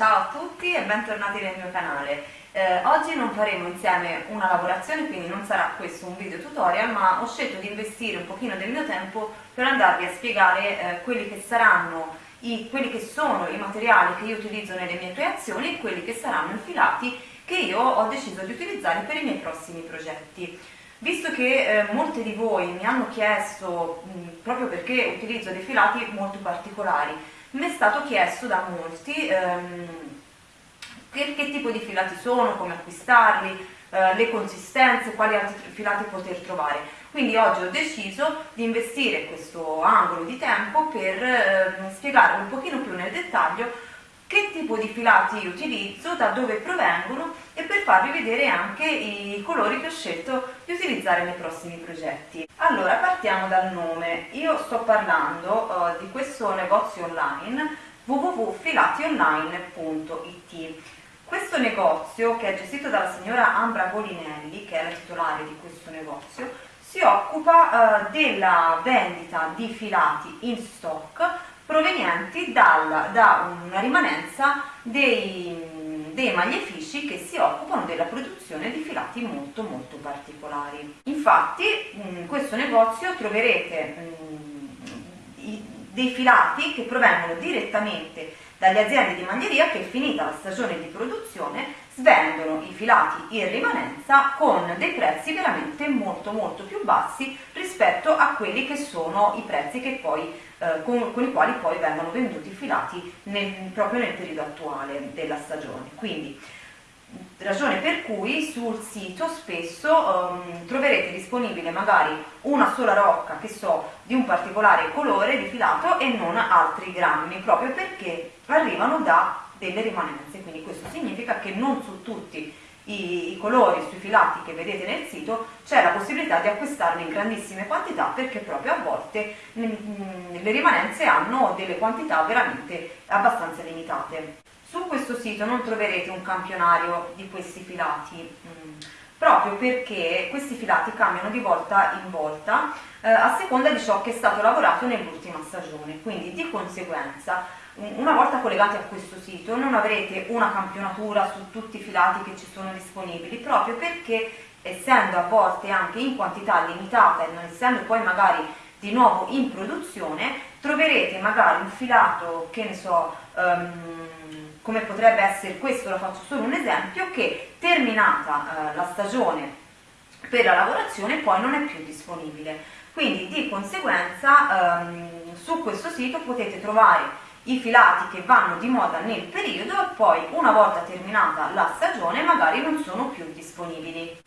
Ciao a tutti e bentornati nel mio canale. Eh, oggi non faremo insieme una lavorazione, quindi non sarà questo un video tutorial, ma ho scelto di investire un pochino del mio tempo per andarvi a spiegare eh, quelli che saranno i, quelli che sono i materiali che io utilizzo nelle mie creazioni e quelli che saranno i filati che io ho deciso di utilizzare per i miei prossimi progetti. Visto che eh, molti di voi mi hanno chiesto, mh, proprio perché utilizzo dei filati molto particolari, mi è stato chiesto da molti ehm, che, che, tipo di filati sono, come acquistarli, eh, le consistenze, quali altri filati poter trovare. Quindi oggi ho deciso di investire questo angolo di tempo per eh, spiegarvi un pochino più nel dettaglio che tipo di filati utilizzo, da dove provengono e per farvi vedere anche i colori che ho scelto di utilizzare nei prossimi progetti. Allora partiamo dal nome, io sto parlando uh, di questo negozio online www.filationline.it questo negozio che è gestito dalla signora Ambra Golinelli che è la titolare di questo negozio si occupa uh, della vendita di filati in stock provenienti dal, da una rimanenza dei, dei magliefici che si occupano della produzione di filati molto molto particolari. Infatti in questo negozio troverete mh, dei filati che provengono direttamente dalle aziende di maglieria che finita la stagione di produzione svendono i filati in rimanenza con dei prezzi veramente molto molto più bassi rispetto a quelli che sono i prezzi che poi, eh, con, con, i quali poi vengono venduti i filati nel, proprio nel periodo attuale della stagione. Quindi ragione per cui sul sito spesso um, troverete disponibile magari una sola rocca che so di un particolare colore di filato e non altri grammi proprio perché arrivano da delle rimanenze quindi questo significa che non su tutti i, i colori sui filati che vedete nel sito c'è la possibilità di acquistarli in grandissime quantità perché proprio a volte mh, le rimanenze hanno delle quantità veramente abbastanza limitate. Su questo sito non troverete un campionario di questi filati, mm, proprio perché questi filati cambiano di volta in volta eh, a seconda di ciò che è stato lavorato nell'ultima stagione, quindi di conseguenza una volta collegati a questo sito non avrete una campionatura su tutti i filati che ci sono disponibili, proprio perché essendo a volte anche in quantità limitata e non essendo poi magari di nuovo in produzione, troverete magari un filato, che ne so, um, come potrebbe essere questo, lo faccio solo un esempio, che terminata eh, la stagione per la lavorazione poi non è più disponibile. Quindi di conseguenza ehm, su questo sito potete trovare i filati che vanno di moda nel periodo e poi una volta terminata la stagione magari non sono più disponibili.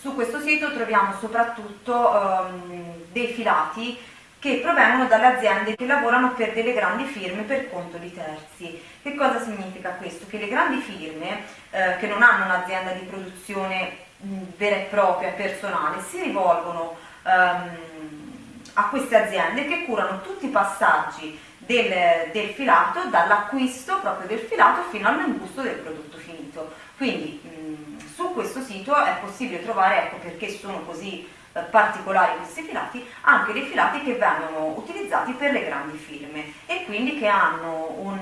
Su questo sito troviamo soprattutto ehm, dei filati che provengono dalle aziende che lavorano per delle grandi firme per conto di terzi. Che cosa significa questo? Che le grandi firme eh, che non hanno un'azienda di produzione mh, vera e propria, personale, si rivolgono ehm, a queste aziende che curano tutti i passaggi del, del filato, dall'acquisto proprio del filato fino all'imbusto del prodotto finito. Quindi su questo sito è possibile trovare, ecco perché sono così eh, particolari questi filati, anche dei filati che vengono utilizzati per le grandi firme e quindi che hanno un,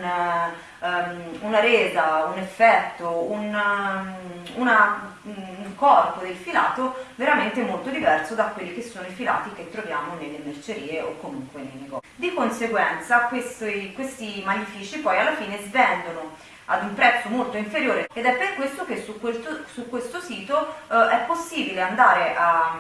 um, una resa, un effetto, un, um, una, un corpo del filato veramente molto diverso da quelli che sono i filati che troviamo nelle mercerie o comunque nei negozi. Di conseguenza questi, questi maglifici poi alla fine svendono ad un prezzo molto inferiore ed è per questo che su questo, su questo sito eh, è possibile andare a,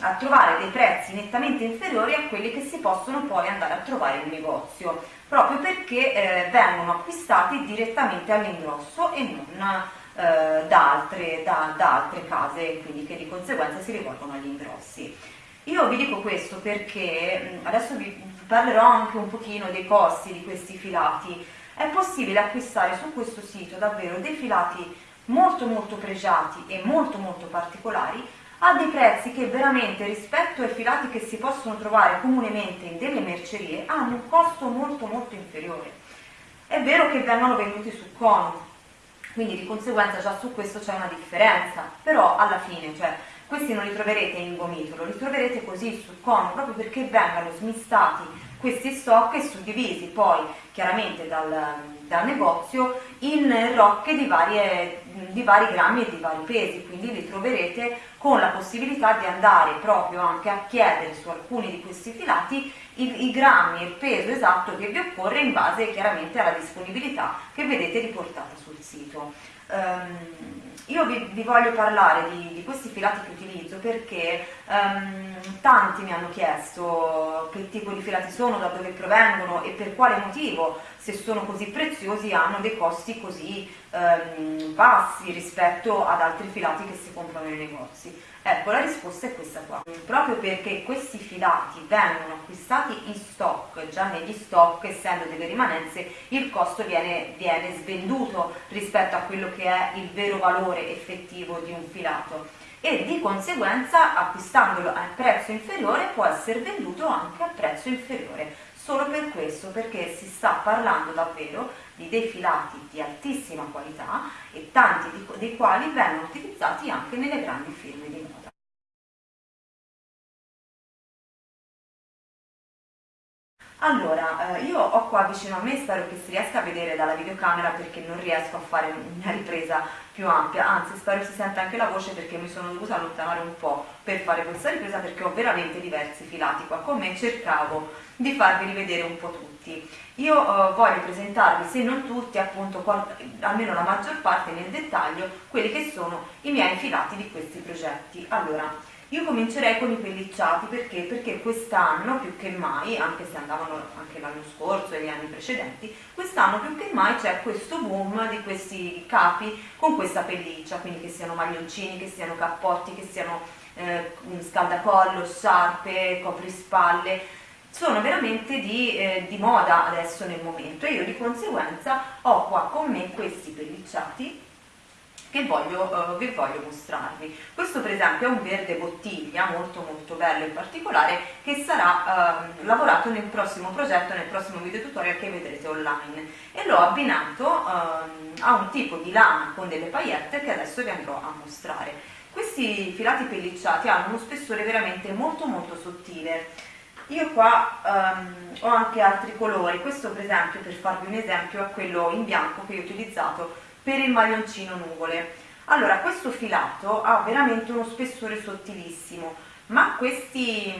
a, trovare dei prezzi nettamente inferiori a quelli che si possono poi andare a trovare in negozio, proprio perché eh, vengono acquistati direttamente all'ingrosso e non eh, da, altre, da, da altre case, quindi che di conseguenza si rivolgono agli ingrossi. Io vi dico questo perché adesso vi parlerò anche un pochino dei costi di questi filati, è possibile acquistare su questo sito davvero dei filati molto molto pregiati e molto molto particolari a dei prezzi che veramente rispetto ai filati che si possono trovare comunemente in delle mercerie hanno un costo molto molto inferiore. È vero che vengono venduti su cono, quindi di conseguenza già su questo c'è una differenza, però alla fine, cioè, questi non li troverete in gomitolo, li troverete così sul cono, proprio perché vengano smistati questi stock suddivisi poi chiaramente dal, dal negozio in rocche di, varie, di vari grammi e di vari pesi, quindi li troverete con la possibilità di andare proprio anche a chiedere su alcuni di questi filati i, i grammi e il peso esatto che vi occorre in base chiaramente alla disponibilità che vedete riportata sul sito. Um, io vi, vi, voglio parlare di, di, questi filati che utilizzo perché um, tanti mi hanno chiesto che tipo di filati sono, da dove provengono e per quale motivo, se sono così preziosi, hanno dei costi così um, bassi rispetto ad altri filati che si comprano nei negozi. Ecco, la risposta è questa qua. Proprio perché questi filati vengono acquistati in stock, già negli stock, essendo delle rimanenze, il costo viene, viene svenduto rispetto a quello che è il vero valore effettivo di un filato e di conseguenza acquistandolo a prezzo inferiore può essere venduto anche a prezzo inferiore solo per questo perché si sta parlando davvero di dei filati di altissima qualità e tanti dei quali vengono utilizzati anche nelle grandi firme di moda. Allora, eh, io ho qua vicino a me, spero che si riesca a vedere dalla videocamera perché non riesco a fare una ripresa più ampia, anzi spero si senta anche la voce perché mi sono dovuta allontanare un po' per fare questa ripresa perché ho veramente diversi filati qua con me cercavo di farvi rivedere un po' tutti. Io eh, voglio presentarvi, se non tutti, appunto, almeno la maggior parte nel dettaglio, quelli che sono i miei filati di questi progetti. Allora, io comincerei con i pellicciati perché? Perché quest'anno più che mai, anche se andavano anche l'anno scorso e gli anni precedenti, quest'anno più che mai c'è questo boom di questi capi con questa pelliccia, quindi che siano maglioncini, che siano cappotti, che siano eh, scaldacollo, sciarpe, coprispalle, sono veramente di, eh, di moda adesso nel momento e io di conseguenza ho qua con me questi pellicciati che voglio, uh, vi voglio mostrarvi. Questo per esempio è un verde bottiglia molto molto bello in particolare che sarà uh, lavorato nel prossimo progetto, nel prossimo video tutorial che vedrete online e l'ho abbinato uh, a un tipo di lana con delle paillette che adesso vi andrò a mostrare. Questi filati pellicciati hanno uno spessore veramente molto molto sottile. Io qua um, ho anche altri colori, questo per esempio per farvi un esempio è quello in bianco che ho utilizzato per il maglioncino nuvole. Allora, questo filato ha veramente uno spessore sottilissimo, ma questi,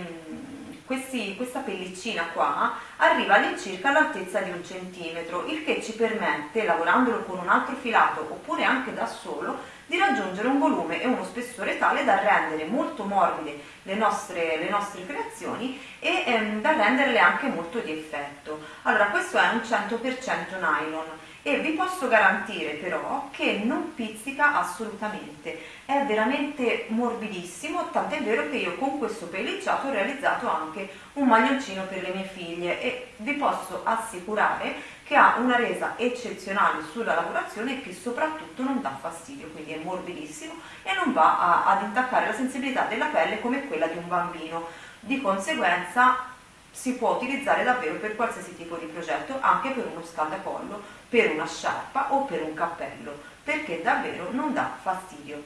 questi, questa pellicina qua arriva all'incirca all'altezza di un centimetro, il che ci permette, lavorandolo con un altro filato oppure anche da solo, di raggiungere un volume e uno spessore tale da rendere molto morbide le nostre, le nostre creazioni e ehm, da renderle anche molto di effetto. Allora questo è un 100% nylon e vi posso garantire però che non pizzica assolutamente, è veramente morbidissimo, tant'è vero che io con questo pellicciato ho realizzato anche un maglioncino per le mie figlie e vi posso assicurare che ha una resa eccezionale sulla lavorazione e che soprattutto non dà fastidio, quindi è morbidissimo e non va a, ad intaccare la sensibilità della pelle come quella di un bambino. Di conseguenza si può utilizzare davvero per qualsiasi tipo di progetto, anche per uno scaldacollo, per una sciarpa o per un cappello, perché davvero non dà fastidio.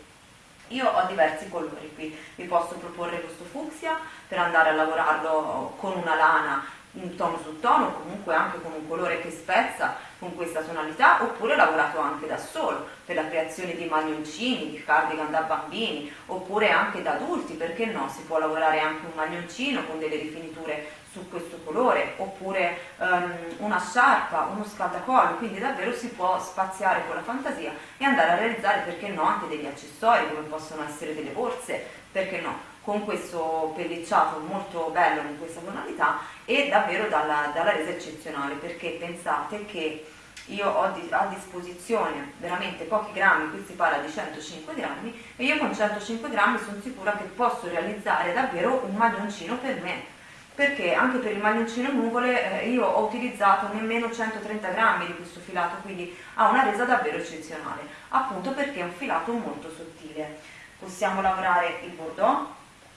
Io ho diversi colori qui, vi posso proporre questo fucsia per andare a lavorarlo con una lana in tono su tono, comunque anche con un colore che spezza con questa tonalità, oppure lavorato anche da solo per la creazione di maglioncini, di cardigan da bambini, oppure anche da adulti, perché no? Si può lavorare anche un maglioncino con delle rifiniture su questo colore, oppure um, una sciarpa, uno scaldacollo, quindi davvero si può spaziare con la fantasia e andare a realizzare, perché no, anche degli accessori, come possono essere delle borse, perché no? Con questo pellicciato molto bello in questa tonalità e davvero dalla, dalla resa eccezionale perché pensate che io ho a disposizione veramente pochi grammi, qui si parla di 105 grammi e io con 105 grammi sono sicura che posso realizzare davvero un maglioncino per me. Perché anche per il maglioncino nuvole eh, io ho utilizzato nemmeno 130 grammi di questo filato quindi ha una resa davvero eccezionale appunto perché è un filato molto sottile. Possiamo lavorare il bordeaux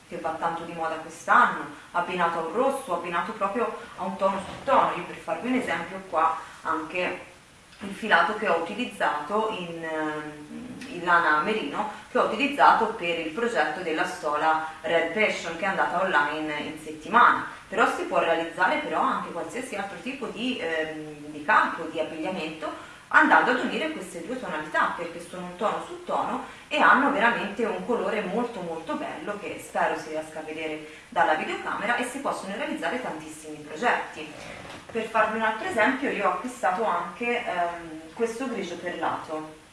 che va tanto di moda quest'anno, abbinato a un rosso, abbinato proprio a un tono su tono. Io per farvi un esempio qua anche il filato che ho utilizzato in, ehm, in lana merino che ho utilizzato per il progetto della stola Red Passion che è andata online in settimana però si può realizzare però anche qualsiasi altro tipo di, ehm, di campo, di abbigliamento andando ad unire queste due tonalità perché sono un tono su tono e hanno veramente un colore molto molto bello che spero si riesca a vedere dalla videocamera e si possono realizzare tantissimi progetti. Per farvi un altro esempio io ho acquistato anche ehm, questo grigio perlato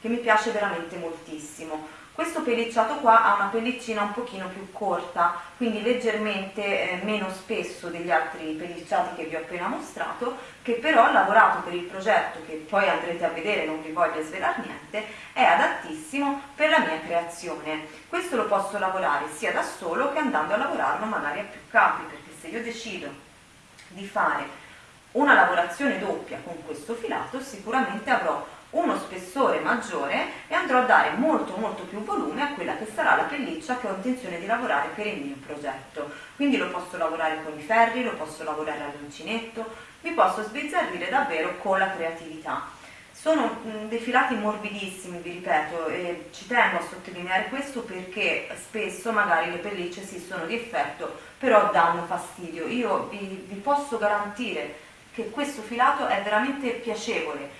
che mi piace veramente moltissimo questo pellicciato qua ha una pellicina un pochino più corta, quindi leggermente eh, meno spesso degli altri pellicciati che vi ho appena mostrato, che però lavorato per il progetto, che poi andrete a vedere, non vi voglio svelare niente, è adattissimo per la mia creazione. Questo lo posso lavorare sia da solo che andando a lavorarlo magari a più capi, perché se io decido di fare una lavorazione doppia con questo filato, sicuramente avrò uno spessore maggiore e andrò a dare molto molto più volume a quella che sarà la pelliccia che ho intenzione di lavorare per il mio progetto. Quindi lo posso lavorare con i ferri, lo posso lavorare all'uncinetto, mi posso sbizzarrire davvero con la creatività. Sono mh, dei filati morbidissimi, vi ripeto, e ci tengo a sottolineare questo perché spesso magari le pellicce si sono di effetto, però danno fastidio. Io vi, vi posso garantire che questo filato è veramente piacevole,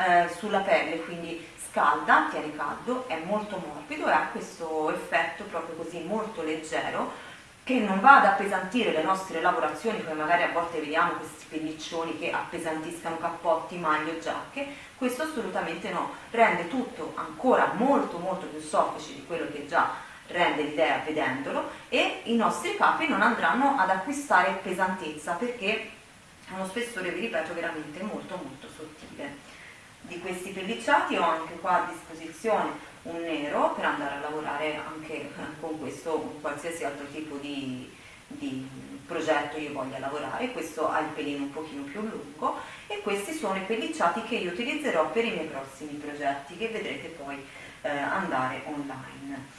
eh, sulla pelle, quindi scalda, tiene caldo, è molto morbido e ha questo effetto proprio così molto leggero che non va ad appesantire le nostre lavorazioni come magari a volte vediamo questi pelliccioni che appesantiscano cappotti, maglie o giacche, questo assolutamente no, rende tutto ancora molto molto più soffice di quello che già rende l'idea vedendolo e i nostri capi non andranno ad acquistare pesantezza perché ha uno spessore, vi ripeto, veramente molto molto sottile di questi pellicciati ho anche qua a disposizione un nero per andare a lavorare anche con questo con qualsiasi altro tipo di, di progetto io voglia lavorare. Questo ha il pelino un pochino più lungo e questi sono i pellicciati che io utilizzerò per i miei prossimi progetti che vedrete poi eh, andare online.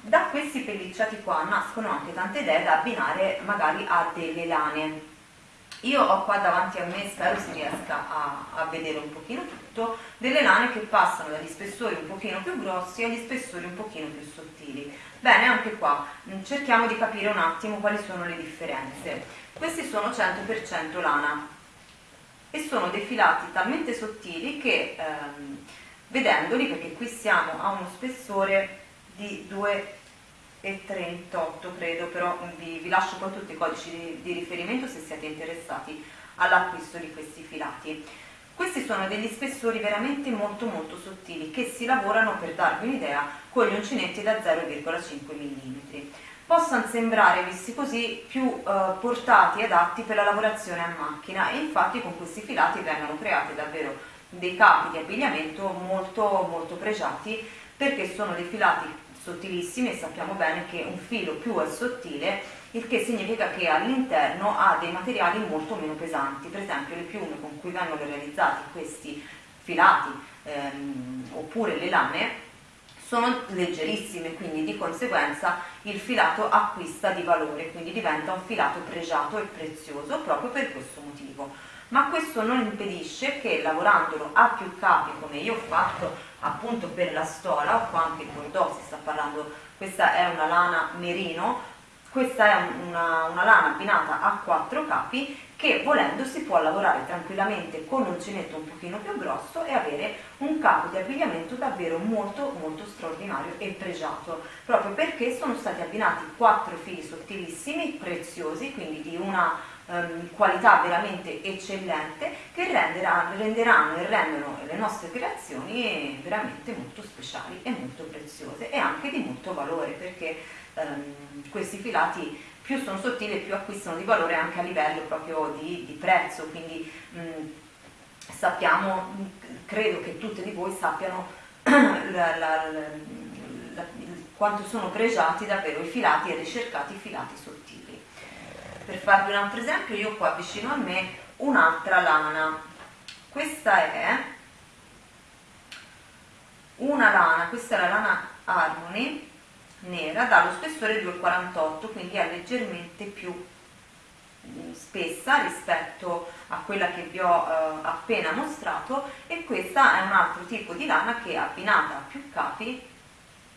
Da questi pellicciati qua nascono anche tante idee da abbinare magari a delle lane. Io ho qua davanti a me, spero si riesca a, a, vedere un pochino tutto, delle lane che passano dagli spessori un pochino più grossi agli spessori un pochino più sottili. Bene, anche qua mm, cerchiamo di capire un attimo quali sono le differenze. Questi sono 100% lana e sono dei filati talmente sottili che ehm, vedendoli, perché qui siamo a uno spessore di 2 e 38 credo, però vi, vi lascio poi tutti i codici di, di riferimento se siete interessati all'acquisto di questi filati. Questi sono degli spessori veramente molto molto sottili che si lavorano per darvi un'idea con gli uncinetti da 0,5 mm. Possono sembrare, visti così, più eh, portati e adatti per la lavorazione a macchina e infatti con questi filati vengono creati davvero dei capi di abbigliamento molto molto pregiati perché sono dei filati sottilissimi e sappiamo bene che un filo più è sottile, il che significa che all'interno ha dei materiali molto meno pesanti, per esempio le piume con cui vengono realizzati questi filati ehm, oppure le lame sono leggerissime, quindi di conseguenza il filato acquista di valore, quindi diventa un filato pregiato e prezioso proprio per questo motivo. Ma questo non impedisce che lavorandolo a più capi, come io ho fatto appunto per la stola, o qua anche il bordeaux si sta parlando, questa è una lana merino, questa è una, una, lana abbinata a quattro capi che volendo si può lavorare tranquillamente con un uncinetto un pochino più grosso e avere un capo di abbigliamento davvero molto molto straordinario e pregiato. Proprio perché sono stati abbinati quattro fili sottilissimi, preziosi, quindi di una um, qualità veramente eccellente che renderanno, renderanno e rendono le nostre creazioni veramente molto speciali e molto preziose e anche di molto valore perché um, questi filati più sono sottili più acquistano di valore anche a livello proprio di, di prezzo. Quindi um, sappiamo, credo che tutte di voi sappiano la, la, la, quanto sono pregiati davvero i filati e ricercati filati sottili. Per farvi un altro esempio io qua vicino a me un'altra lana. Questa è una lana questa è la lana Harmony nera dallo spessore 2,48 quindi è leggermente più spessa rispetto a quella che vi ho eh, appena mostrato e questa è un altro tipo di lana che abbinata a più capi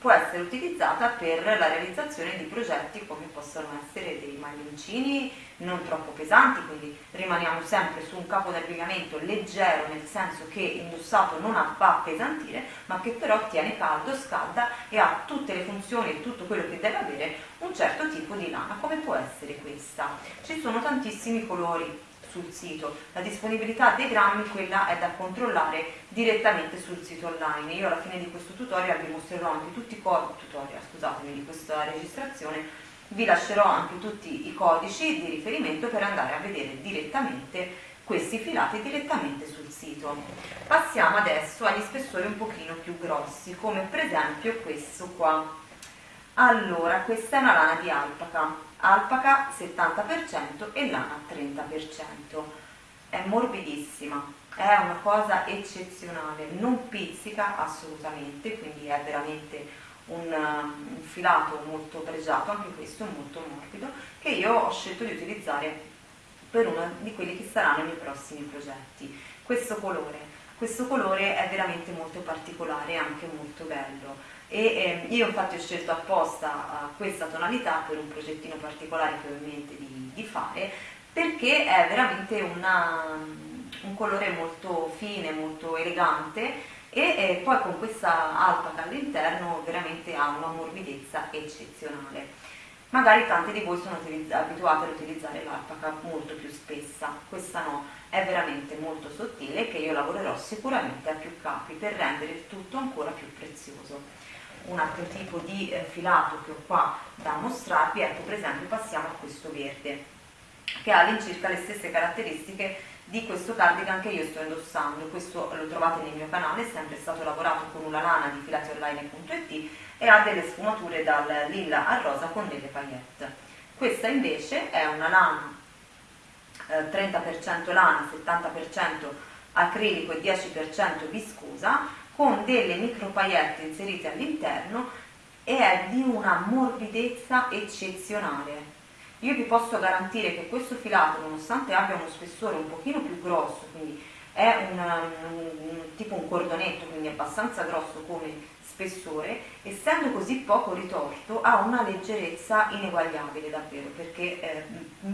può essere utilizzata per la realizzazione di progetti come possono essere dei maglioncini non troppo pesanti, quindi rimaniamo sempre su un capo d'abbigliamento leggero nel senso che indossato non va a appesantire, ma che però tiene caldo, scalda e ha tutte le funzioni e tutto quello che deve avere un certo tipo di lana, come può essere questa. Ci sono tantissimi colori, sul sito. La disponibilità dei grammi, quella è da controllare direttamente sul sito online. Io alla fine di questo tutorial vi mostrerò anche tutti i codici, tutorial, scusatemi, di questa registrazione, vi lascerò anche tutti i codici di riferimento per andare a vedere direttamente questi filati direttamente sul sito. Passiamo adesso agli spessori un pochino più grossi, come per esempio questo qua. Allora, questa è una lana di alpaca, alpaca 70% e lana 30%. È morbidissima, è una cosa eccezionale, non pizzica assolutamente, quindi è veramente un, un filato molto pregiato, anche questo molto morbido, che io ho scelto di utilizzare per uno di quelli che saranno i miei prossimi progetti. Questo colore, questo colore è veramente molto particolare e anche molto bello e eh, io infatti ho scelto apposta uh, questa tonalità per un progettino particolare che ho in mente di, di fare perché è veramente una, un colore molto fine, molto elegante e eh, poi con questa alpaca all'interno veramente ha una morbidezza eccezionale. Magari tanti di voi sono abituati ad utilizzare l'alpaca molto più spessa, questa no, è veramente molto sottile che io lavorerò sicuramente a più capi per rendere il tutto ancora più prezioso un altro tipo di eh, filato che ho qua da mostrarvi, ecco per esempio passiamo a questo verde che ha all'incirca le stesse caratteristiche di questo cardigan che io sto indossando, questo lo trovate nel mio canale, è sempre stato lavorato con una lana di filationline.it e ha delle sfumature dal lilla al rosa con delle paillette. Questa invece è una lana eh, 30% lana, 70% acrilico e 10% viscosa con delle micro paillette inserite all'interno e è di una morbidezza eccezionale. Io vi posso garantire che questo filato, nonostante abbia uno spessore un pochino più grosso, quindi è un, un, tipo un cordonetto, quindi abbastanza grosso come spessore, essendo così poco ritorto ha una leggerezza ineguagliabile davvero, perché eh,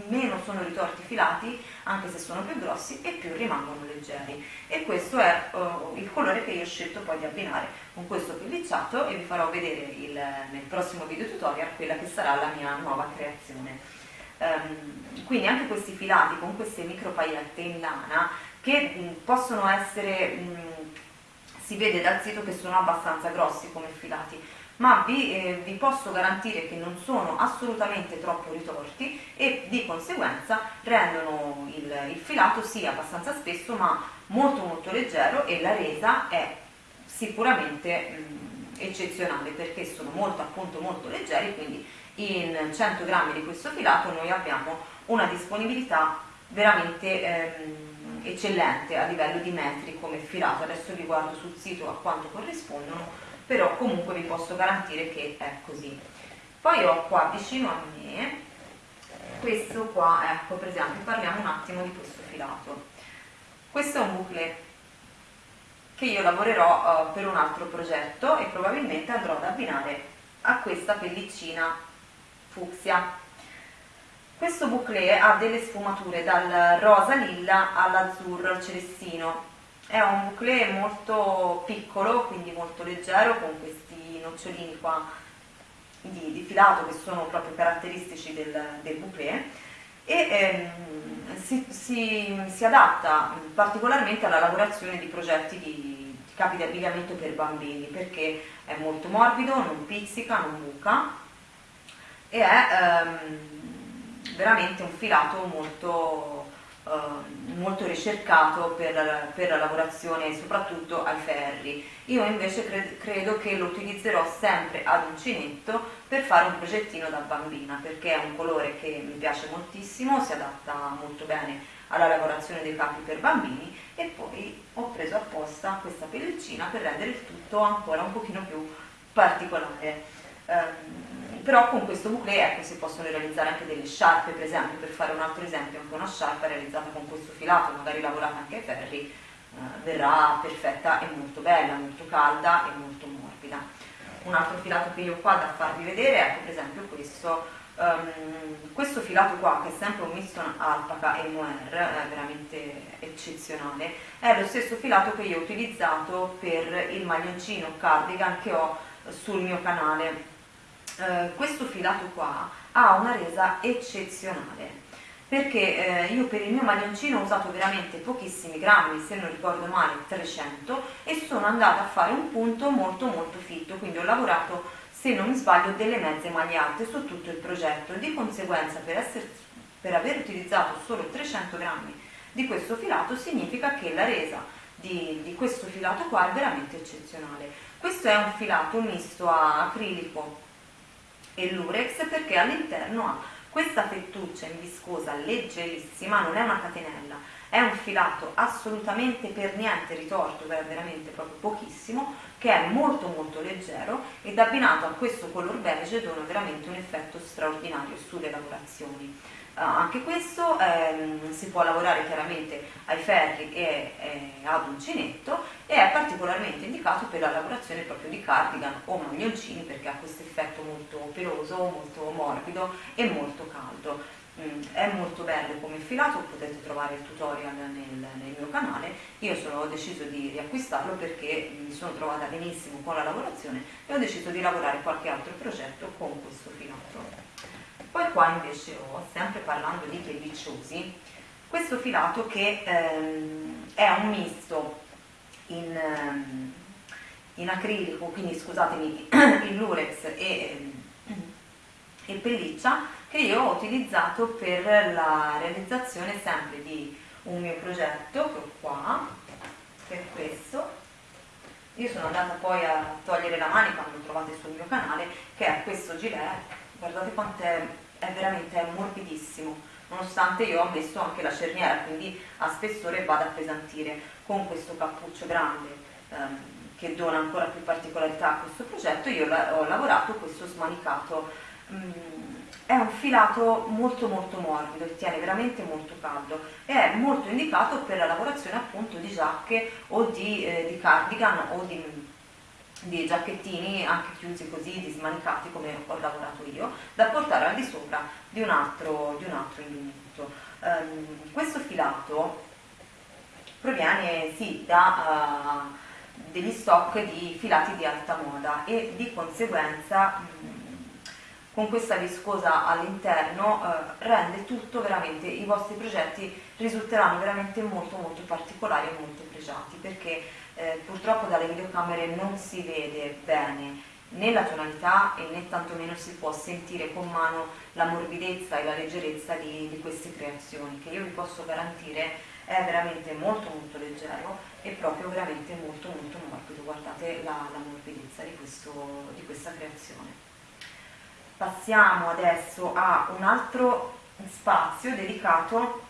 meno sono ritorti filati, anche se sono più grossi, e più rimangono leggeri. E questo è uh, il colore che io ho scelto poi di abbinare con questo pellicciato e vi farò vedere il, nel prossimo video tutorial quella che sarà la mia nuova creazione. Um, quindi anche questi filati con queste micro paillette in lana che mh, possono essere mh, si vede dal sito che sono abbastanza grossi come filati, ma vi, eh, vi, posso garantire che non sono assolutamente troppo ritorti e di conseguenza rendono il, il filato sì abbastanza spesso ma molto molto leggero e la resa è sicuramente mh, eccezionale perché sono molto appunto molto leggeri quindi in 100 grammi di questo filato noi abbiamo una disponibilità veramente ehm, eccellente a livello di metri come filato, adesso vi guardo sul sito a quanto corrispondono, però comunque vi posso garantire che è così. Poi ho qua vicino a me questo qua, ecco per esempio parliamo un attimo di questo filato. Questo è un bouclé che io lavorerò uh, per un altro progetto e probabilmente andrò ad abbinare a questa pellicina fucsia questo bouclé ha delle sfumature dal rosa lilla all'azzurro, al celestino. È un bouclé molto piccolo, quindi molto leggero, con questi nocciolini qua di, di filato che sono proprio caratteristici del, del bouclé e ehm, si, si, si, adatta particolarmente alla lavorazione di progetti di, di capi di abbigliamento per bambini perché è molto morbido, non pizzica, non buca e è ehm, veramente un filato molto, eh, molto ricercato per, per, la lavorazione soprattutto ai ferri. Io invece cre credo che lo utilizzerò sempre ad uncinetto per fare un progettino da bambina perché è un colore che mi piace moltissimo, si adatta molto bene alla lavorazione dei capi per bambini e poi ho preso apposta questa pellicina per rendere il tutto ancora un pochino più particolare. Ehm, però con questo bouclé ecco, si possono realizzare anche delle sciarpe, per esempio, per fare un altro esempio, anche una sciarpa realizzata con questo filato, magari lavorata anche ai ferri, eh, verrà perfetta e molto bella, molto calda e molto morbida. Un altro filato che io ho qua da farvi vedere, ecco per esempio questo, um, questo filato qua che è sempre un misto alpaca e mohair, è veramente eccezionale, è lo stesso filato che io ho utilizzato per il maglioncino cardigan che ho sul mio canale eh, questo filato qua ha una resa eccezionale perché eh, io per il mio maglioncino ho usato veramente pochissimi grammi, se non ricordo male 300 e sono andata a fare un punto molto molto fitto, quindi ho lavorato se non mi sbaglio delle mezze maglie alte su tutto il progetto, di conseguenza per, essere, per aver utilizzato solo 300 grammi di questo filato significa che la resa di, di questo filato qua è veramente eccezionale. Questo è un filato misto a acrilico e lurex perché all'interno ha questa fettuccia in viscosa leggerissima, non è una catenella, è un filato assolutamente per niente ritorto, veramente proprio pochissimo, che è molto molto leggero ed abbinato a questo color beige dona veramente un effetto straordinario sulle lavorazioni. Uh, anche questo ehm, si può lavorare chiaramente ai ferri e, e ad uncinetto e è particolarmente indicato per la lavorazione proprio di cardigan o maglioncini perché ha questo effetto molto peloso, molto morbido e molto caldo. Mm, è molto bello come filato, potete trovare il tutorial nel, nel mio canale, io sono, ho deciso di riacquistarlo perché mi sono trovata benissimo con la lavorazione e ho deciso di lavorare qualche altro progetto con questo filato. Poi qua invece ho, sempre parlando di pellicciosi, questo filato che ehm, è un misto in, ehm, in, acrilico, quindi scusatemi, in lurex e, ehm, e pelliccia, che io ho utilizzato per la realizzazione sempre di un mio progetto che ho qua, che è questo. Io sono andata poi a togliere la manica, lo trovate sul mio canale, che è questo gilet guardate quanto è, veramente è morbidissimo. Nonostante io ho messo anche la cerniera quindi a spessore va ad appesantire con questo cappuccio grande ehm, che dona ancora più particolarità a questo progetto. Io la, ho lavorato questo smanicato mm, è un filato molto molto morbido e tiene veramente molto caldo e è molto indicato per la lavorazione appunto di giacche o di, eh, di cardigan o di di giacchettini anche chiusi così, dismanicati come ho lavorato io, da portare al di sopra di un altro, di un altro indumento. Um, questo filato proviene sì da uh, degli stock di filati di alta moda e di conseguenza con questa viscosa all'interno uh, rende tutto veramente, i vostri progetti risulteranno veramente molto molto particolari e molto pregiati perché eh, purtroppo dalle videocamere non si vede bene né la tonalità e né tantomeno si può sentire con mano la morbidezza e la leggerezza di, di queste creazioni che io vi posso garantire è veramente molto molto leggero e proprio veramente molto molto morbido. Guardate la, la morbidezza di, questo, di questa creazione. Passiamo adesso a un altro spazio dedicato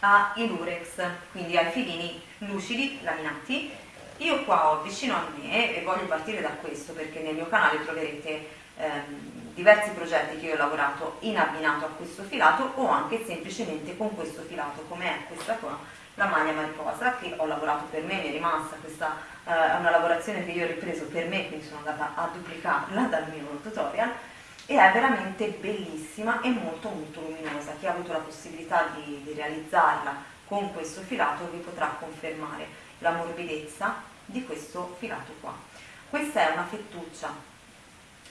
ai lurex quindi ai filini lucidi laminati io qua ho vicino a me, e voglio partire da questo perché nel mio canale troverete ehm, diversi progetti che io ho lavorato in abbinato a questo filato o anche semplicemente con questo filato, come è questa qua, la maglia mariposa che ho lavorato per me, mi è rimasta, questa eh, è una lavorazione che io ho ripreso per me, quindi sono andata a duplicarla dal mio tutorial e è veramente bellissima e molto molto luminosa. Chi ha avuto la possibilità di, di realizzarla con questo filato vi potrà confermare la morbidezza di questo filato qua. Questa è una fettuccia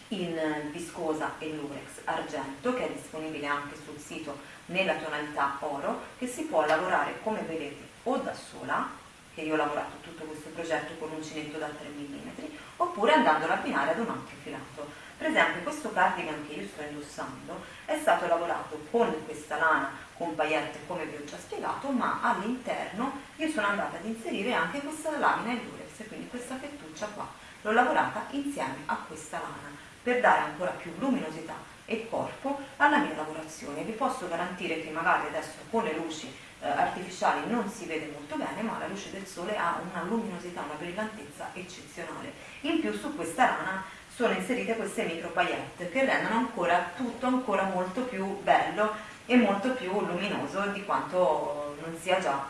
in viscosa e lurex argento che è disponibile anche sul sito nella tonalità oro che si può lavorare come vedete o da sola che io ho lavorato tutto questo progetto con un uncinetto da 3 mm oppure andando ad abbinare ad un altro filato per esempio questo cardigan che io sto indossando è stato lavorato con questa lana con paillette come vi ho già spiegato, ma all'interno io sono andata ad inserire anche questa lamina in durex, quindi questa fettuccia qua. L'ho lavorata insieme a questa lana per dare ancora più luminosità e corpo alla mia lavorazione. Vi posso garantire che magari adesso con le luci eh, artificiali non si vede molto bene, ma la luce del sole ha una luminosità, una brillantezza eccezionale. In più su questa lana sono inserite queste micro paillette che rendono ancora tutto ancora molto più bello e molto più luminoso di quanto non sia già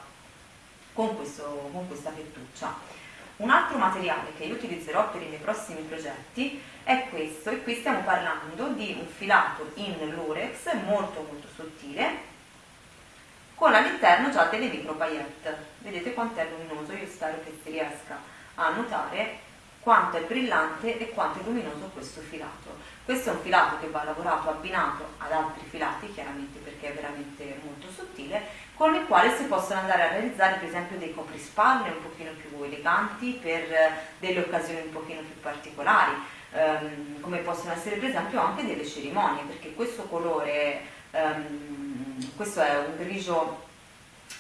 con, questo, con questa fettuccia. Un altro materiale che io utilizzerò per i miei prossimi progetti è questo e qui stiamo parlando di un filato in lurex molto molto sottile con all'interno già delle micro paillette. Vedete quanto è luminoso, io spero che si riesca a notare quanto è brillante e quanto è luminoso questo filato. Questo è un filato che va lavorato abbinato ad altri filati, chiaramente perché è veramente molto sottile, con il quale si possono andare a realizzare per esempio dei coprispalle un pochino più eleganti per delle occasioni un pochino più particolari, ehm, come possono essere per esempio anche delle cerimonie, perché questo colore, ehm, questo è un grigio,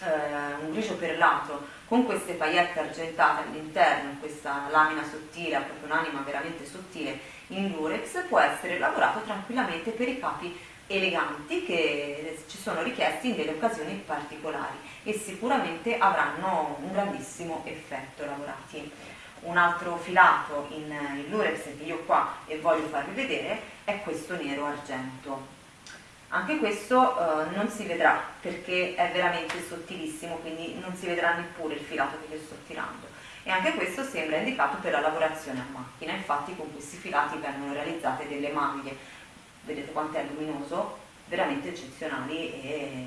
eh, un grigio perlato, con queste paillette argentate all'interno, questa lamina sottile, ha proprio un'anima veramente sottile in lurex, può essere lavorato tranquillamente per i capi eleganti che ci sono richiesti in delle occasioni particolari e sicuramente avranno un grandissimo effetto lavorati. Un altro filato in, in lurex che io qua e voglio farvi vedere è questo nero argento anche questo eh, non si vedrà perché è veramente sottilissimo, quindi non si vedrà neppure il filato che io sto tirando. E anche questo sembra indicato per la lavorazione a macchina, infatti con questi filati vengono realizzate delle maglie, vedete quanto è luminoso, veramente eccezionali e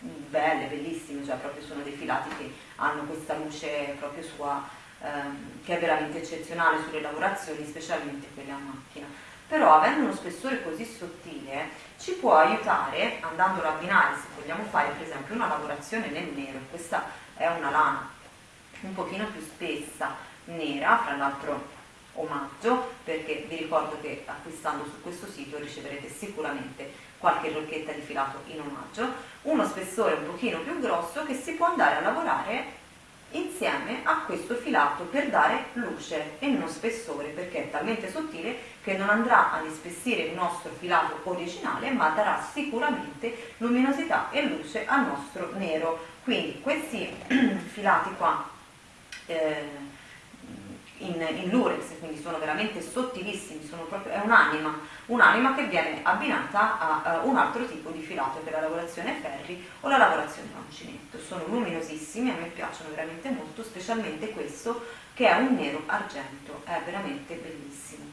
belle, bellissime, cioè proprio sono dei filati che hanno questa luce proprio sua, ehm, che è veramente eccezionale sulle lavorazioni, specialmente quelle a macchina però avendo uno spessore così sottile ci può aiutare andandolo a abbinare se vogliamo fare per esempio una lavorazione nel nero. Questa è una lana un pochino più spessa nera fra l'altro omaggio perché vi ricordo che acquistando su questo sito riceverete sicuramente qualche rocchetta di filato in omaggio. Uno spessore un pochino più grosso che si può andare a lavorare insieme a questo filato per dare luce e non spessore perché è talmente sottile che non andrà ad ispessire il nostro filato originale ma darà sicuramente luminosità e luce al nostro nero. Quindi questi filati qua eh, in, in lurex, quindi sono veramente sottilissimi, sono proprio, è un'anima, un'anima che viene abbinata a, a, un altro tipo di filato per la lavorazione ferri o la lavorazione uncinetto. Sono luminosissimi, a me piacciono veramente molto, specialmente questo che è un nero argento, è veramente bellissimo.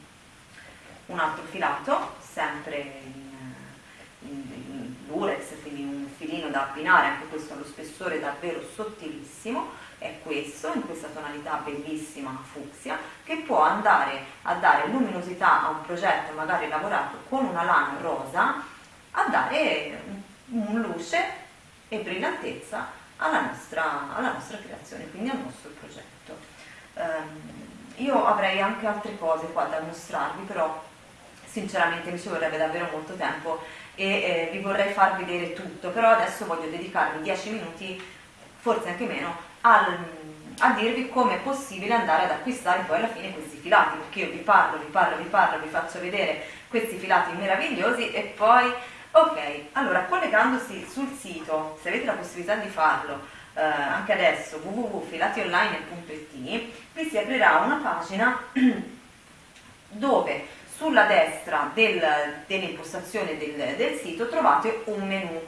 Un altro filato, sempre in, in, in lurex, quindi un filino da abbinare, anche questo ha lo spessore davvero sottilissimo, è questo, in questa tonalità bellissima fucsia, che può andare a dare luminosità a un progetto magari lavorato con una lana rosa, a dare un luce e brillantezza alla nostra, alla nostra creazione, quindi al nostro progetto. Um, io avrei anche altre cose qua da mostrarvi, però sinceramente mi ci vorrebbe davvero molto tempo e eh, vi vorrei far vedere tutto, però adesso voglio dedicarmi 10 minuti, forse anche meno, al, a dirvi come è possibile andare ad acquistare poi alla fine questi filati, perché io vi parlo, vi parlo, vi parlo, vi faccio vedere questi filati meravigliosi e poi, ok, allora collegandosi sul sito, se avete la possibilità di farlo, eh, anche adesso www.filationline.it, vi si aprirà una pagina dove sulla destra del, dell'impostazione del, del sito trovate un menu.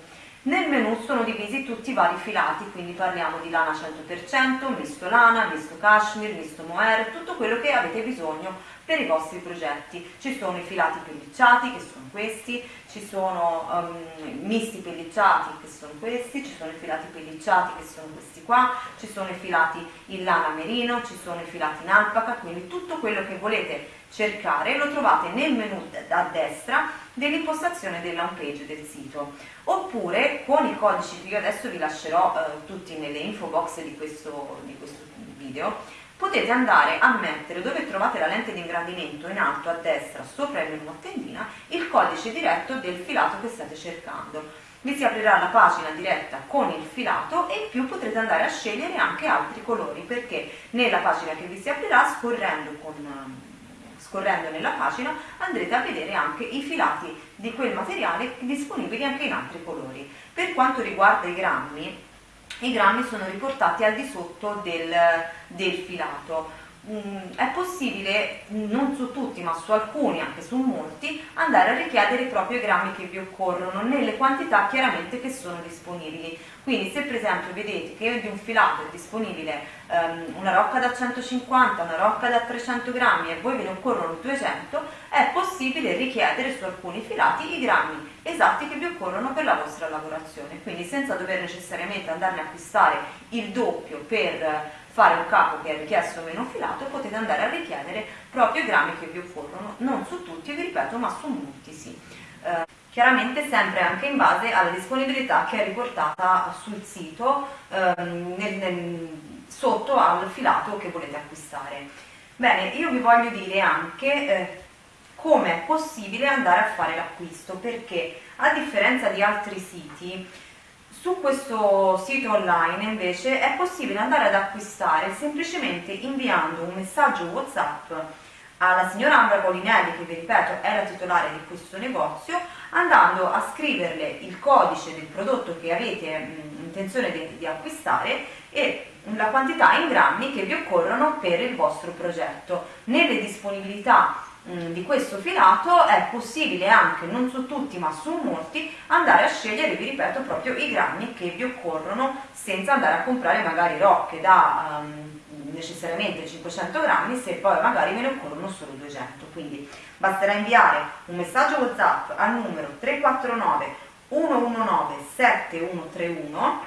Nel menu sono divisi tutti i vari filati, quindi parliamo di lana 100%, misto lana, misto cashmere, misto mohair, tutto quello che avete bisogno per i vostri progetti. Ci sono i filati pellicciati, che sono questi, ci sono um, misti pellicciati, che sono questi, ci sono i filati pellicciati, che sono questi qua, ci sono i filati in lana merino, ci sono i filati in alpaca, quindi tutto quello che volete cercare lo trovate nel menu a destra dell'impostazione della home page del sito oppure con i codici che io adesso vi lascerò eh, tutti nelle info box di questo, di questo video potete andare a mettere dove trovate la lente di ingrandimento in alto a destra sopra il menu a tendina il codice diretto del filato che state cercando vi si aprirà la pagina diretta con il filato e in più potrete andare a scegliere anche altri colori perché nella pagina che vi si aprirà scorrendo con scorrendo nella pagina andrete a vedere anche i filati di quel materiale disponibili anche in altri colori. Per quanto riguarda i grammi, i grammi sono riportati al di sotto del, del filato. Mm, è possibile, non su tutti ma su alcuni, anche su molti, andare a richiedere proprio i grammi che vi occorrono nelle quantità chiaramente che sono disponibili. Quindi se per esempio vedete che di un filato è disponibile um, una rocca da 150, una rocca da 300 grammi e voi ve ne occorrono 200, è possibile richiedere su alcuni filati i grammi esatti che vi occorrono per la vostra lavorazione. Quindi senza dover necessariamente andarne a acquistare il doppio per fare un capo che è richiesto meno filato, potete andare a richiedere proprio i grammi che vi occorrono, non su tutti, vi ripeto, ma su molti sì. Eh, chiaramente sempre anche in base alla disponibilità che è riportata sul sito ehm, nel, nel, sotto al filato che volete acquistare. Bene, io vi voglio dire anche eh, come è possibile andare a fare l'acquisto, perché a differenza di altri siti, su questo sito online invece è possibile andare ad acquistare semplicemente inviando un messaggio WhatsApp alla signora Ambra Polinelli, che vi ripeto è la titolare di questo negozio, andando a scriverle il codice del prodotto che avete mh, intenzione di, di acquistare e la quantità in grammi che vi occorrono per il vostro progetto. Nelle disponibilità Mm, di questo filato è possibile anche, non su tutti ma su molti, andare a scegliere, vi ripeto, proprio i grammi che vi occorrono senza andare a comprare magari rocche da um, necessariamente 500 grammi se poi magari ve ne occorrono solo 200. Quindi basterà inviare un messaggio WhatsApp al numero 349 119 7131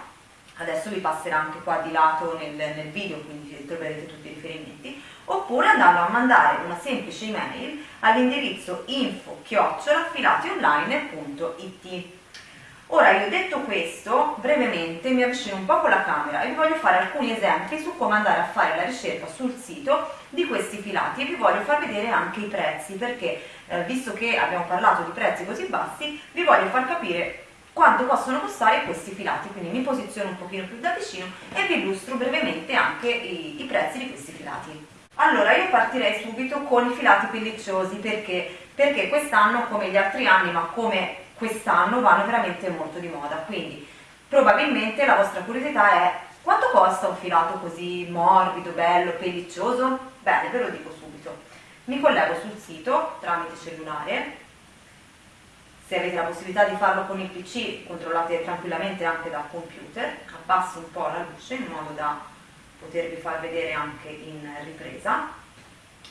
adesso vi passerà anche qua di lato nel, nel video quindi troverete tutti i riferimenti. Oppure andando a mandare una semplice email all'indirizzo info-filationline.it Ora io detto questo, brevemente mi avvicino un po' con la camera e vi voglio fare alcuni esempi su come andare a fare la ricerca sul sito di questi filati e vi voglio far vedere anche i prezzi perché eh, visto che abbiamo parlato di prezzi così bassi vi voglio far capire quanto possono costare questi filati quindi mi posiziono un pochino più da vicino e vi illustro brevemente anche i, i prezzi di questi filati. Allora io partirei subito con i filati pellicciosi perché, perché quest'anno come gli altri anni ma come quest'anno vanno veramente molto di moda. Quindi probabilmente la vostra curiosità è quanto costa un filato così morbido, bello, pelliccioso? Bene, ve lo dico subito. Mi collego sul sito tramite cellulare se avete la possibilità di farlo con il pc controllate tranquillamente anche dal computer abbasso un po' la luce in modo da potervi far vedere anche in ripresa.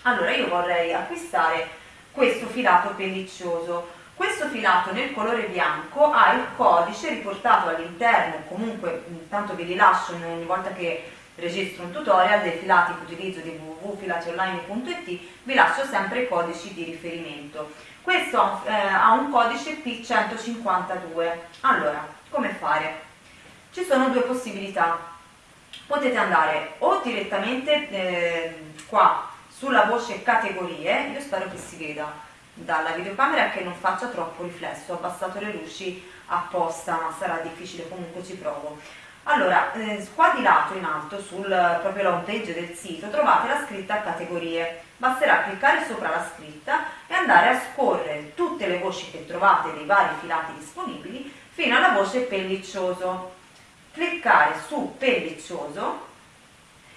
Allora io vorrei acquistare questo filato pelliccioso. Questo filato nel colore bianco ha il codice riportato all'interno comunque intanto vi rilascio ogni volta che registro un tutorial dei filati che utilizzo di www.filationline.it vi lascio sempre i codici di riferimento questo eh, ha un codice P152 allora come fare? ci sono due possibilità potete andare o direttamente eh, qua sulla voce categorie, io spero che si veda dalla videocamera che non faccia troppo riflesso, ho abbassato le luci apposta, ma sarà difficile, comunque ci provo. Allora, eh, qua di lato in alto, sul proprio la home page del sito, trovate la scritta categorie. Basterà cliccare sopra la scritta e andare a scorrere tutte le voci che trovate dei vari filati disponibili fino alla voce pelliccioso cliccare su pelliccioso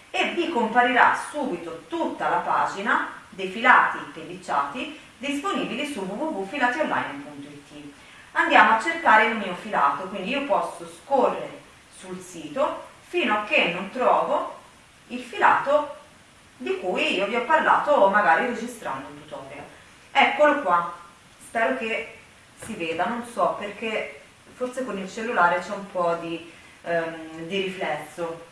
e vi comparirà subito tutta la pagina dei filati pellicciati disponibili su www.filationline.it andiamo a cercare il mio filato quindi io posso scorrere sul sito fino a che non trovo il filato di cui io vi ho parlato magari registrando un tutorial eccolo qua spero che si veda non so perché forse con il cellulare c'è un po' di ehm, di riflesso.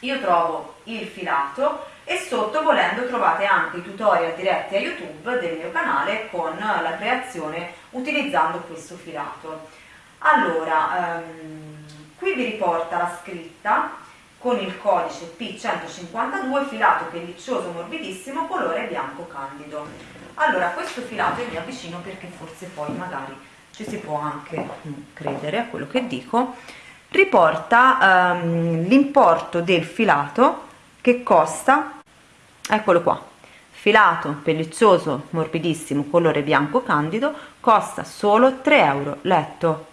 Io trovo il filato e sotto volendo trovate anche i tutorial diretti a YouTube del mio canale con la creazione utilizzando questo filato. Allora, ehm, qui vi riporta la scritta con il codice P152 filato pelliccioso morbidissimo colore bianco candido. Allora, questo filato io mi avvicino perché forse poi magari ci si può anche credere a quello che dico riporta um, l'importo del filato che costa eccolo qua filato pelliccioso morbidissimo colore bianco candido costa solo 3 euro letto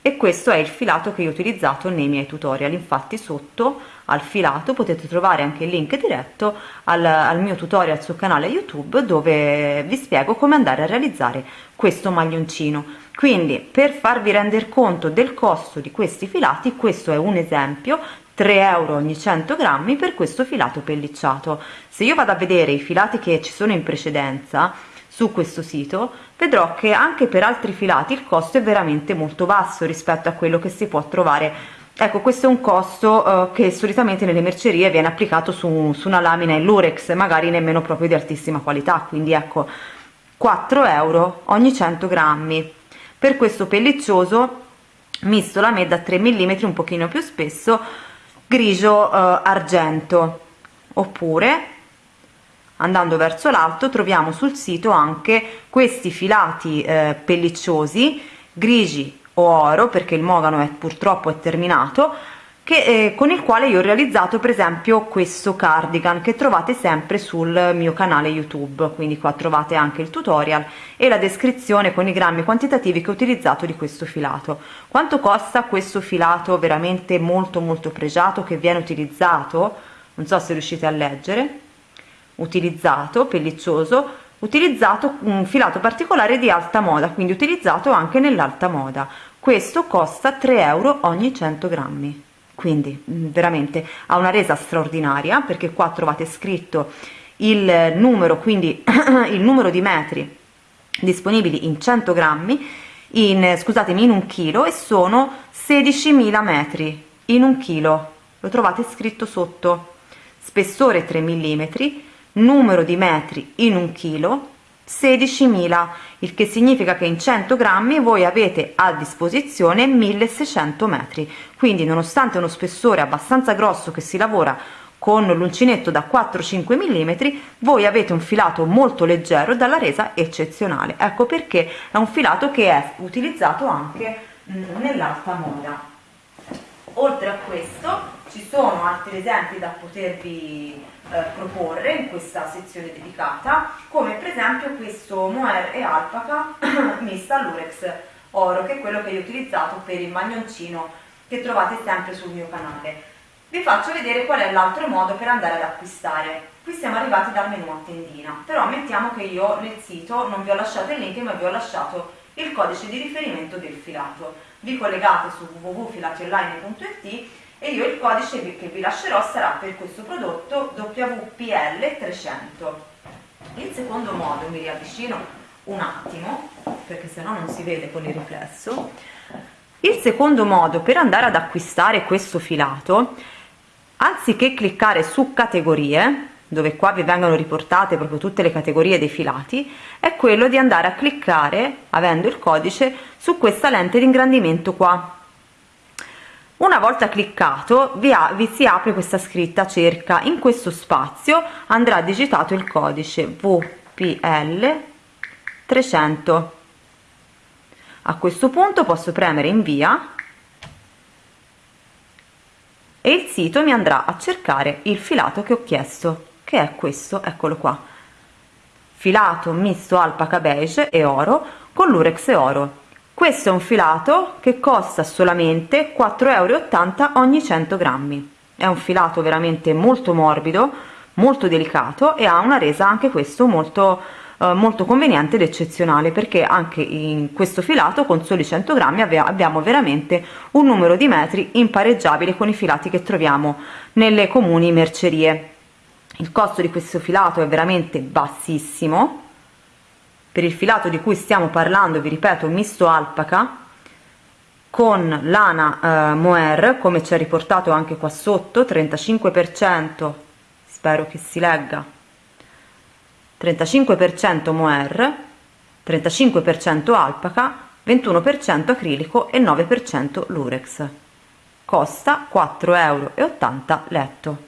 e questo è il filato che io ho utilizzato nei miei tutorial. Infatti sotto al filato potete trovare anche il link diretto al, al mio tutorial sul canale youtube dove vi spiego come andare a realizzare questo maglioncino. Quindi per farvi rendere conto del costo di questi filati questo è un esempio 3 euro ogni 100 grammi per questo filato pellicciato. Se io vado a vedere i filati che ci sono in precedenza su questo sito vedrò che anche per altri filati il costo è veramente molto basso rispetto a quello che si può trovare. Ecco questo è un costo eh, che solitamente nelle mercerie viene applicato su, su una lamina in lurex magari nemmeno proprio di altissima qualità quindi ecco 4 euro ogni 100 grammi. Per questo pelliccioso misto la da 3 mm un pochino più spesso grigio eh, argento. Oppure andando verso l'alto troviamo sul sito anche questi filati eh, pellicciosi grigi o oro perché il mogano è purtroppo è terminato che, eh, con il quale io ho realizzato per esempio questo cardigan che trovate sempre sul mio canale youtube. Quindi qua trovate anche il tutorial e la descrizione con i grammi quantitativi che ho utilizzato di questo filato. Quanto costa questo filato veramente molto molto pregiato che viene utilizzato? Non so se riuscite a leggere utilizzato pelliccioso utilizzato un filato particolare di alta moda quindi utilizzato anche nell'alta moda. Questo costa 3 euro ogni 100 grammi. Quindi mm, veramente ha una resa straordinaria perché qua trovate scritto il numero quindi il numero di metri disponibili in 100 grammi in scusatemi in un chilo e sono 16.000 metri in un chilo. Lo trovate scritto sotto. Spessore 3 mm numero di metri in un chilo 16.000 il che significa che in 100 grammi voi avete a disposizione 1600 metri. Quindi nonostante uno spessore abbastanza grosso che si lavora con l'uncinetto da 4-5 mm voi avete un filato molto leggero dalla resa eccezionale. Ecco perché è un filato che è utilizzato anche nell'alta moda. Oltre a questo ci sono altri esempi da potervi eh, proporre in questa sezione dedicata come per esempio questo mohair e alpaca mista all'urex oro che è quello che ho utilizzato per il maglioncino che trovate sempre sul mio canale. Vi faccio vedere qual è l'altro modo per andare ad acquistare. Qui siamo arrivati dal menu a tendina però ammettiamo che io nel sito non vi ho lasciato il link ma vi ho lasciato il codice di riferimento del filato. Vi collegate su www.filationline.it e io il codice che vi lascerò sarà per questo prodotto WPL300 il secondo modo mi riavvicino un attimo perché se no non si vede con il riflesso. Il secondo modo per andare ad acquistare questo filato anziché cliccare su categorie dove qua vi vengono riportate proprio tutte le categorie dei filati è quello di andare a cliccare avendo il codice su questa lente di ingrandimento qua una volta cliccato vi, ha, vi si apre questa scritta cerca. In questo spazio andrà digitato il codice VPL 300 a questo punto posso premere invia e il sito mi andrà a cercare il filato che ho chiesto che è questo eccolo qua. Filato misto alpaca beige e oro con lurex e oro questo è un filato che costa solamente 4,80 euro ogni 100 grammi. È un filato veramente molto morbido molto delicato e ha una resa anche questo molto eh, molto conveniente ed eccezionale perché anche in questo filato con soli 100 grammi abbiamo veramente un numero di metri impareggiabile con i filati che troviamo nelle comuni mercerie. Il costo di questo filato è veramente bassissimo per il filato di cui stiamo parlando vi ripeto misto alpaca con lana eh, mohair come ci è riportato anche qua sotto 35 per cento spero che si legga 35 per cento mohair 35 per cento alpaca 21 per cento acrilico e 9 per cento lurex. Costa 4,80 euro letto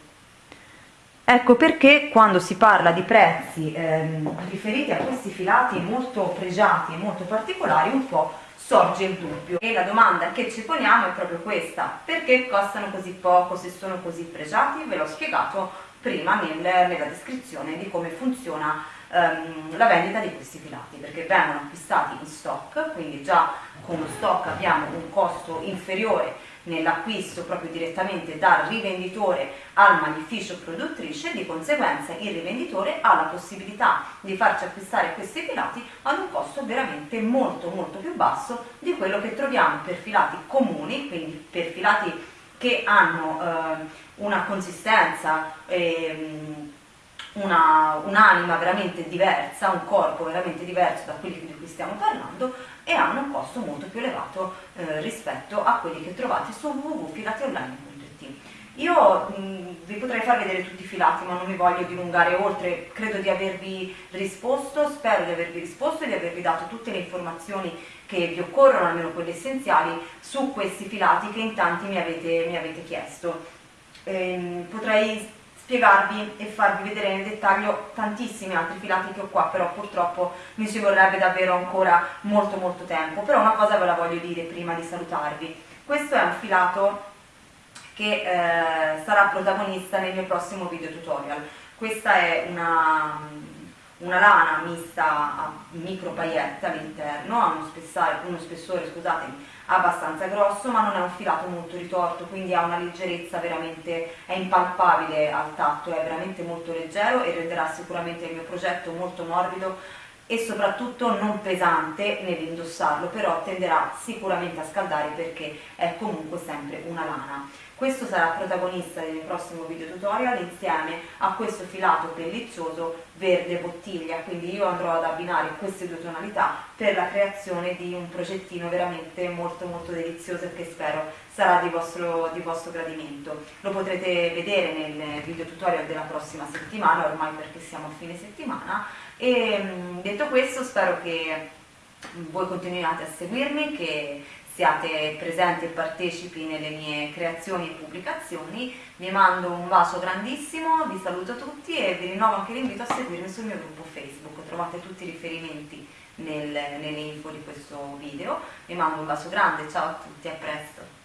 Ecco perché quando si parla di prezzi ehm, riferiti a questi filati molto pregiati e molto particolari un po' sorge il dubbio. E la domanda che ci poniamo è proprio questa. Perché costano così poco se sono così pregiati? Ve l'ho spiegato prima nel, nella descrizione di come funziona ehm, la vendita di questi filati perché vengono acquistati in stock, quindi già con lo stock abbiamo un costo inferiore nell'acquisto proprio direttamente dal rivenditore al magnificio produttrice, di conseguenza il rivenditore ha la possibilità di farci acquistare questi filati ad un costo veramente molto molto più basso di quello che troviamo per filati comuni, quindi per filati che hanno eh, una consistenza eh, una, un'anima veramente diversa, un corpo veramente diverso da quelli di cui stiamo parlando e hanno un costo molto più elevato eh, rispetto a quelli che trovate su www.filationline.it. Io mh, vi potrei far vedere tutti i filati ma non mi voglio dilungare oltre, credo di avervi risposto, spero di avervi risposto e di avervi dato tutte le informazioni che vi occorrono, almeno quelle essenziali, su questi filati che in tanti mi avete, mi avete chiesto. Ehm, potrei spiegarvi e farvi vedere nel dettaglio tantissimi altri filati che ho qua, però purtroppo mi ci vorrebbe davvero ancora molto molto tempo. Però una cosa ve la voglio dire prima di salutarvi. Questo è un filato che eh, sarà protagonista nel mio prossimo video tutorial. Questa è una, una lana mista a micro paillette all'interno, ha uno uno spessore scusatemi, abbastanza grosso ma non è un filato molto ritorto quindi ha una leggerezza veramente è impalpabile al tatto è veramente molto leggero e renderà sicuramente il mio progetto molto morbido e soprattutto non pesante nell'indossarlo però tenderà sicuramente a scaldare perché è comunque sempre una lana questo sarà protagonista del prossimo video tutorial insieme a questo filato pelliccioso verde bottiglia, quindi io andrò ad abbinare queste due tonalità per la creazione di un progettino veramente molto molto delizioso e che spero sarà di vostro, di vostro gradimento. Lo potrete vedere nel video tutorial della prossima settimana, ormai perché siamo a fine settimana, e mm, detto questo spero che voi continuiate a seguirmi, che siate presenti e partecipi nelle mie creazioni e pubblicazioni. Vi mando un bacio grandissimo, vi saluto tutti e vi rinnovo anche l'invito a seguirmi sul mio gruppo Facebook. Trovate tutti i riferimenti nel, nelle info di questo video. Vi mando un bacio grande, ciao a tutti, a presto!